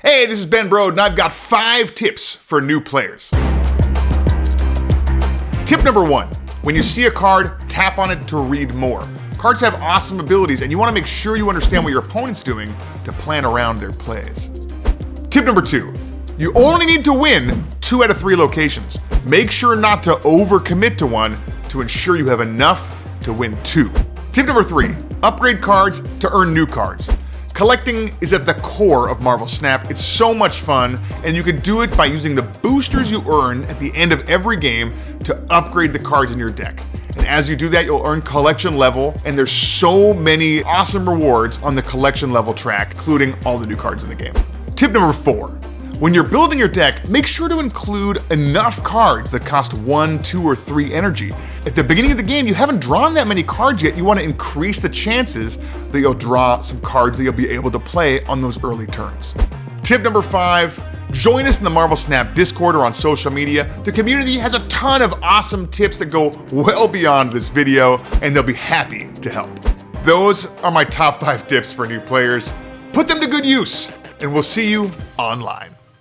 Hey, this is Ben Brode, and I've got five tips for new players. Tip number one when you see a card, tap on it to read more. Cards have awesome abilities, and you want to make sure you understand what your opponent's doing to plan around their plays. Tip number two you only need to win two out of three locations. Make sure not to overcommit to one to ensure you have enough to win two. Tip number three upgrade cards to earn new cards. Collecting is at the core of Marvel Snap. It's so much fun, and you can do it by using the boosters you earn at the end of every game to upgrade the cards in your deck. And as you do that, you'll earn collection level, and there's so many awesome rewards on the collection level track, including all the new cards in the game. Tip number four when you're building your deck, make sure to include enough cards that cost one, two, or three energy. At the beginning of the game, you haven't drawn that many cards yet. You want to increase the chances that you'll draw some cards that you'll be able to play on those early turns. Tip number five, join us in the Marvel Snap Discord or on social media. The community has a ton of awesome tips that go well beyond this video, and they'll be happy to help. Those are my top five tips for new players. Put them to good use, and we'll see you online.